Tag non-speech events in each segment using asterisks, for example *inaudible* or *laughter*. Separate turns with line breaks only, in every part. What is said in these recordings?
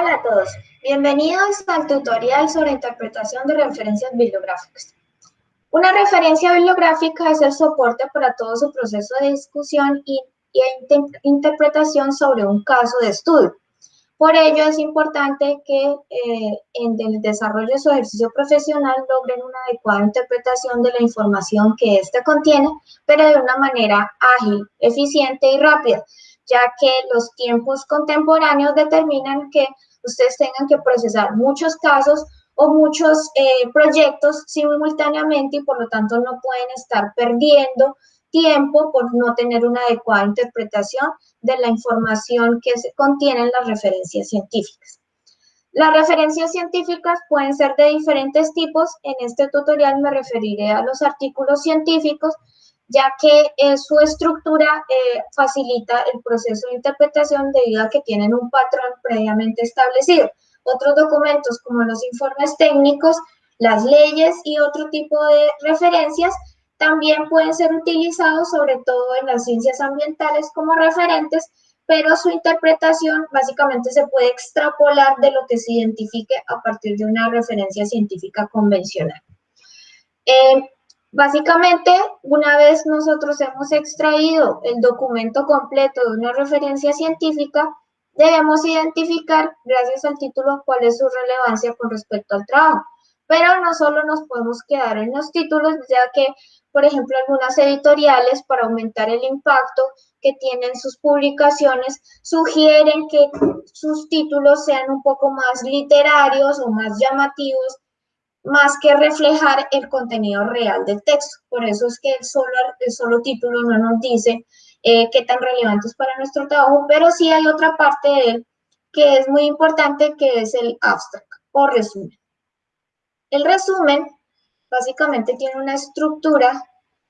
Hola a todos, bienvenidos al tutorial sobre interpretación de referencias bibliográficas. Una referencia bibliográfica es el soporte para todo su proceso de discusión y, interpretación sobre un caso de estudio. Por ello es importante que eh, en el desarrollo de su ejercicio profesional logren una adecuada interpretación de la información que ésta contiene, pero de una manera ágil, eficiente y rápida, ya que los tiempos contemporáneos determinan que ustedes tengan que procesar muchos casos o muchos eh, proyectos simultáneamente y por lo tanto no pueden estar perdiendo tiempo por no tener una adecuada interpretación de la información que contienen las referencias científicas. Las referencias científicas pueden ser de diferentes tipos. En este tutorial me referiré a los artículos científicos, ya que su estructura eh, facilita el proceso de interpretación debido a que tienen un patrón previamente establecido. Otros documentos como los informes técnicos, las leyes y otro tipo de referencias también pueden ser utilizados sobre todo en las ciencias ambientales como referentes, pero su interpretación básicamente se puede extrapolar de lo que se identifique a partir de una referencia científica convencional. Eh, Básicamente, una vez nosotros hemos extraído el documento completo de una referencia científica, debemos identificar, gracias al título, cuál es su relevancia con respecto al trabajo. Pero no solo nos podemos quedar en los títulos, ya que, por ejemplo, algunas editoriales, para aumentar el impacto que tienen sus publicaciones, sugieren que sus títulos sean un poco más literarios o más llamativos más que reflejar el contenido real del texto. Por eso es que el solo, el solo título no nos dice eh, qué tan relevante es para nuestro trabajo, pero sí hay otra parte de él que es muy importante, que es el abstract o resumen. El resumen básicamente tiene una estructura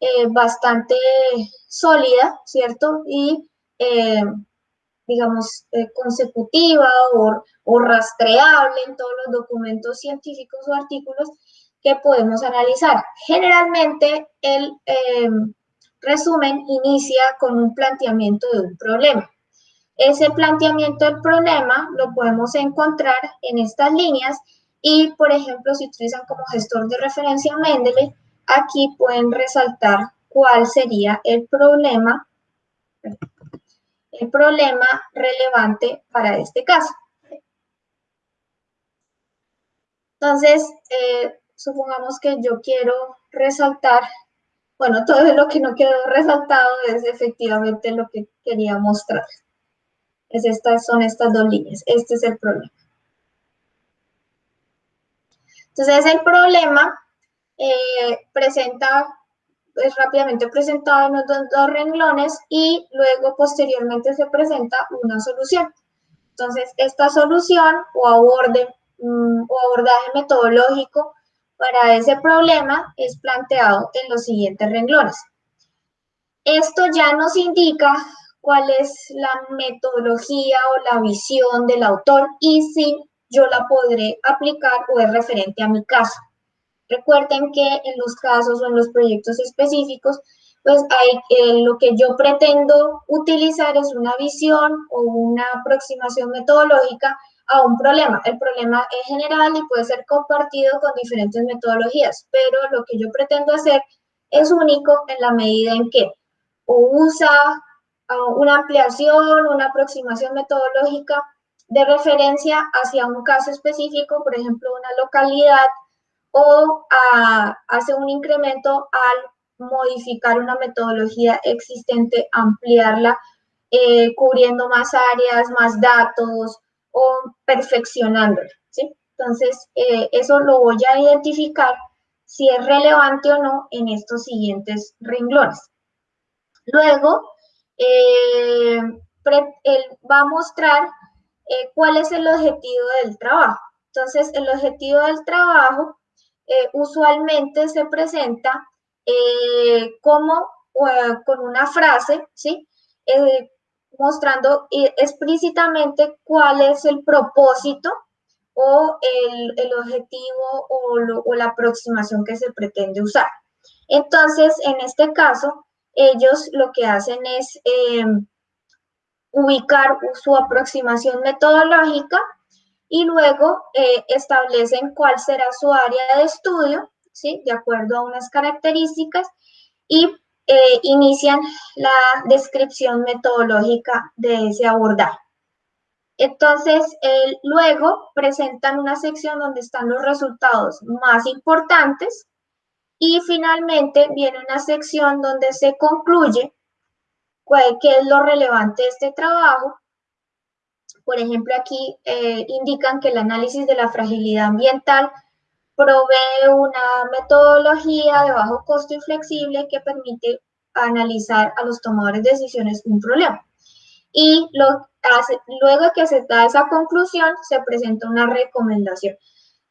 eh, bastante sólida, ¿cierto? Y eh, digamos, eh, consecutiva o, o, rastreable en todos los documentos científicos o artículos que podemos analizar. Generalmente el em, resumen inicia con un planteamiento de un problema. Ese planteamiento del problema lo podemos encontrar en estas líneas y, por ejemplo, si utilizan como gestor de referencia Mendeley, aquí pueden resaltar cuál sería el problema el problema relevante para este caso. Entonces, eh, supongamos que yo quiero resaltar, bueno, *laughs* todo lo que no quedó resaltado es efectivamente lo que quería mostrar. Es estas, son estas dos líneas, este es el problema. Entonces, el problema eh, presenta es rápidamente presentado en los dos, renglones y luego posteriormente se presenta una solución. Entonces, esta solución o, aborde, mm, o abordaje metodológico para ese problema es planteado en los siguientes renglones. Esto ya nos indica cuál es la metodología o la visión del autor y si yo la podré aplicar o es referente a mi caso. Recuerden que en los casos o en los proyectos específicos, pues hay, eh, lo que yo pretendo utilizar es una visión o una aproximación metodológica a un problema. El problema es general y puede ser compartido con diferentes metodologías, pero lo que yo pretendo hacer es único en la medida en que o usa una ampliación, una aproximación metodológica de referencia hacia un caso específico, por ejemplo, una localidad o hace un incremento al modificar una metodología existente, ampliarla, eh, cubriendo más áreas, más datos o perfeccionándola. ¿sí? Entonces, eh, eso lo voy a identificar si es relevante o no en estos siguientes renglones. Luego, eh, él va a mostrar cuál es el objetivo del trabajo. Entonces, el objetivo del trabajo eh, usualmente se presenta eh, como eh, con una frase, ¿sí? mostrando explícitamente cuál es el propósito o el, objetivo o, la aproximación que se pretende usar. Entonces, en este caso, ellos lo que hacen es ubicar su aproximación metodológica y luego eh, establecen cuál será su área de estudio, ¿sí? De acuerdo a unas características y eh, inician la descripción metodológica de ese abordaje. Entonces, luego presentan una sección donde están los resultados más importantes y finalmente viene una sección donde se concluye qué es lo relevante de este trabajo. Por ejemplo, aquí eh, indican que el análisis de la fragilidad ambiental provee una metodología de bajo costo y flexible que permite analizar a los tomadores de decisiones un problema. Y lo luego de que se da esa conclusión, se presenta una recomendación.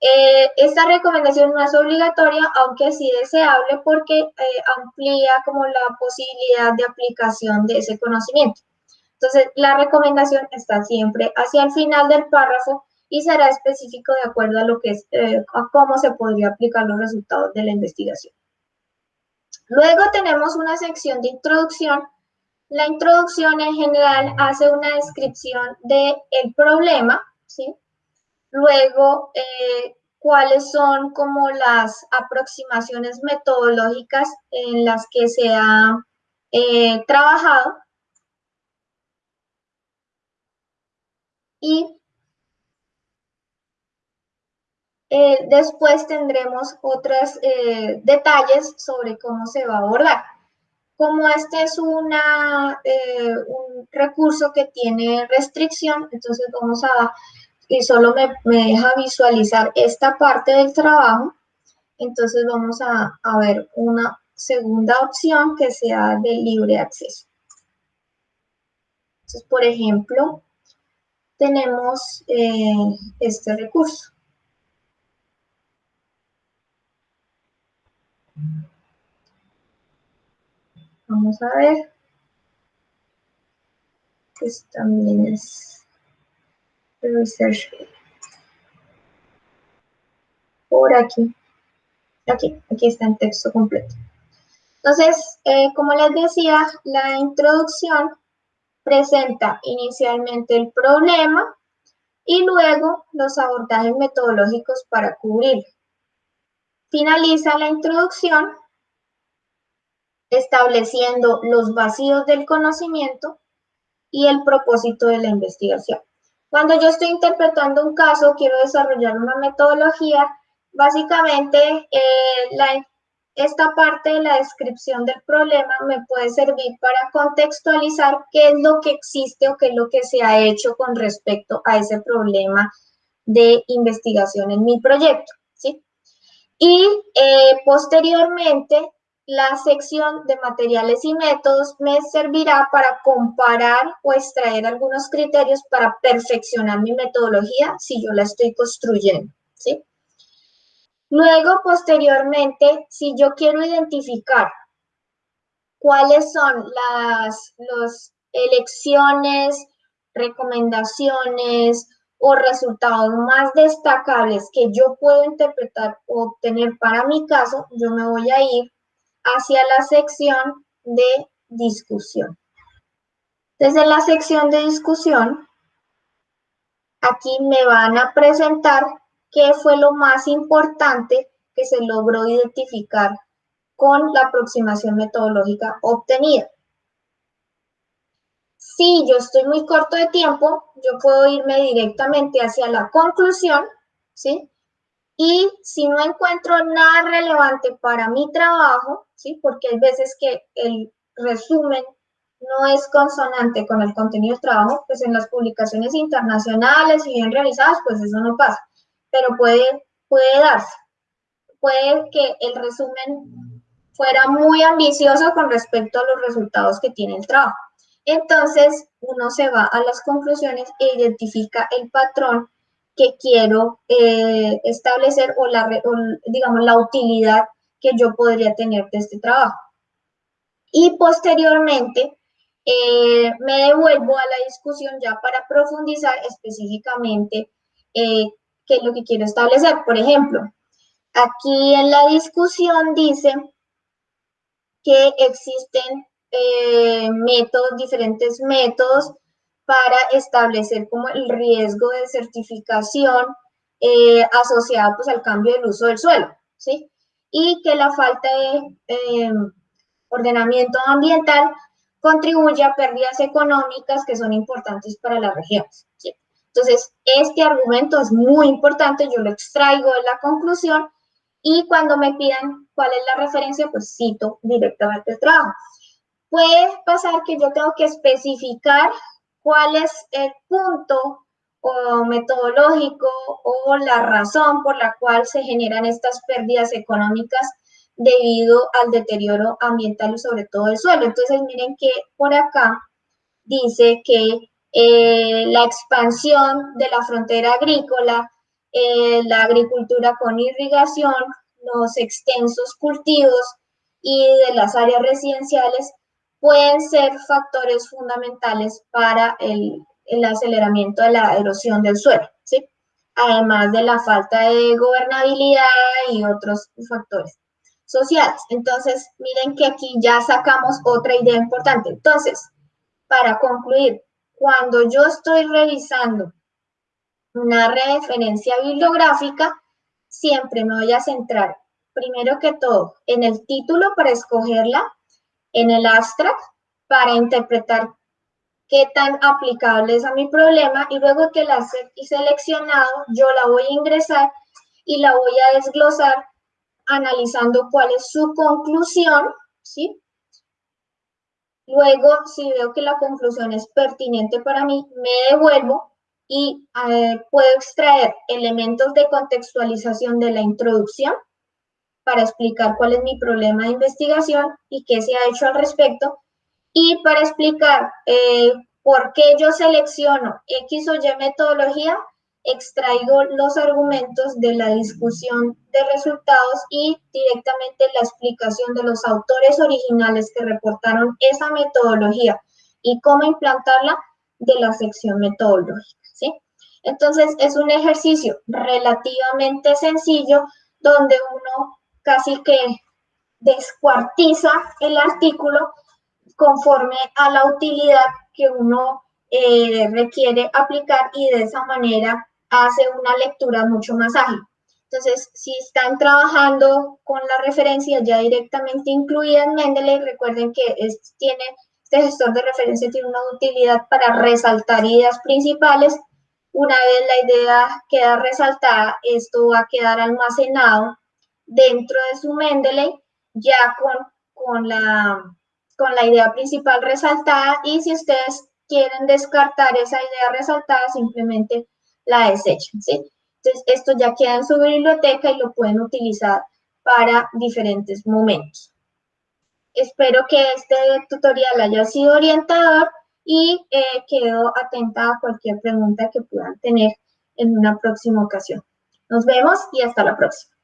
Eh, esta recomendación no es obligatoria, aunque sí deseable porque eh, amplía como la posibilidad de aplicación de ese conocimiento. Entonces, la recomendación está siempre hacia el final del párrafo y será específico de acuerdo a lo que es, eh, a cómo se podría aplicar los resultados de la investigación. Luego tenemos una sección de introducción. La introducción en general hace una descripción del el problema, ¿sí? Luego, eh, cuáles son como las aproximaciones metodológicas en las que se ha eh, trabajado. Y Eh, después tendremos otros eh, detalles sobre cómo se va a abordar. Como este es una, eh, un recurso que tiene restricción, entonces vamos a, y solo me, me, deja visualizar esta parte del trabajo, entonces vamos a, a ver una segunda opción que sea de libre acceso. Entonces, por ejemplo, tenemos este recurso. Vamos a ver. Pues también es research. Por aquí. Aquí, aquí está el texto completo. Entonces, eh, como les decía, la introducción presenta inicialmente el problema y luego los abordajes metodológicos para cubrirlo. Finaliza la introducción estableciendo los vacíos del conocimiento y el propósito de la investigación. Cuando yo estoy interpretando un caso, quiero desarrollar una metodología, básicamente eh, esta parte de la descripción del problema me puede servir para contextualizar qué es lo que existe o qué es lo que se ha hecho con respecto a ese problema de investigación en mi proyecto. ¿sí? Y eh, posteriormente, la sección de materiales y métodos me servirá para comparar o extraer algunos criterios para perfeccionar mi metodología si yo la estoy construyendo, ¿sí? Luego, posteriormente, si yo quiero identificar cuáles son las elecciones, recomendaciones o resultados más destacables que yo puedo interpretar o obtener para mi caso, yo me voy a ir hacia la sección de discusión. Desde la sección de discusión, aquí me van a presentar qué fue lo más importante que se logró identificar con la aproximación metodológica obtenida. Si yo estoy muy corto de tiempo, yo puedo irme directamente hacia la conclusión, ¿sí? Y si no encuentro nada relevante para mi trabajo, ¿sí? Porque hay veces que el resumen no es consonante con el contenido del trabajo, pues en las publicaciones internacionales y bien realizadas, pues eso no pasa. Pero puede, puede darse. Puede que el resumen fuera muy ambicioso con respecto a los resultados que tiene el trabajo. Entonces, uno se va a las conclusiones e identifica el patrón que quiero eh, establecer o, la, digamos, la utilidad que yo podría tener de este trabajo. Y posteriormente, eh, me devuelvo a la discusión ya para profundizar específicamente eh, qué es lo que quiero establecer. Por ejemplo, aquí en la discusión dice que existen eh, métodos, diferentes métodos para establecer como el riesgo de certificación eh, asociado pues, al cambio del uso del suelo, ¿sí? Y que la falta de em, ordenamiento ambiental contribuye a pérdidas económicas que son importantes para las regiones. Entonces, este argumento es muy importante, yo lo extraigo de la conclusión y cuando me pidan cuál es la referencia, pues cito directamente el trabajo. Puede pasar que yo tengo que especificar cuál es el punto o metodológico o la razón por la cual se generan estas pérdidas económicas debido al deterioro ambiental y sobre todo del suelo. Entonces, miren que por acá dice que eh, la expansión de la frontera agrícola, eh, la agricultura con irrigación, los extensos cultivos y de las áreas residenciales pueden ser factores fundamentales para el, el aceleramiento de la erosión del suelo, ¿sí? además de la falta de gobernabilidad y otros factores sociales. Entonces, miren que aquí ya sacamos otra idea importante. Entonces, para concluir, cuando yo estoy revisando una referencia bibliográfica, siempre me voy a centrar, primero que todo, en el título para escogerla, en el abstract para interpretar qué tan aplicable es a mi problema y luego que la he seleccionado, yo la voy a ingresar y la voy a desglosar analizando cuál es su conclusión, ¿sí? Luego, si veo que la conclusión es pertinente para mí, me devuelvo y eh, puedo extraer elementos de contextualización de la introducción para explicar cuál es mi problema de investigación y qué se ha hecho al respecto, y para explicar eh, por qué yo selecciono X o Y metodología, extraigo los argumentos de la discusión de resultados y directamente la explicación de los autores originales que reportaron esa metodología y cómo implantarla de la sección metodológica, ¿sí? Entonces, es un ejercicio relativamente sencillo donde uno casi que descuartiza el artículo conforme a la utilidad que uno eh, requiere aplicar y de esa manera hace una lectura mucho más ágil. Entonces, si están trabajando con la referencia ya directamente incluida en Mendeley, recuerden que este, tiene, este gestor de referencia tiene una utilidad para resaltar ideas principales. Una vez la idea queda resaltada, esto va a quedar almacenado dentro de su Mendeley ya con, con, la, con la idea principal resaltada y si ustedes quieren descartar esa idea resaltada, simplemente la desechan, ¿sí? Entonces, esto ya queda en su biblioteca y lo pueden utilizar para diferentes momentos. Espero que este tutorial haya sido orientador y eh, quedo atenta a cualquier pregunta que puedan tener en una próxima ocasión. Nos vemos y hasta la próxima.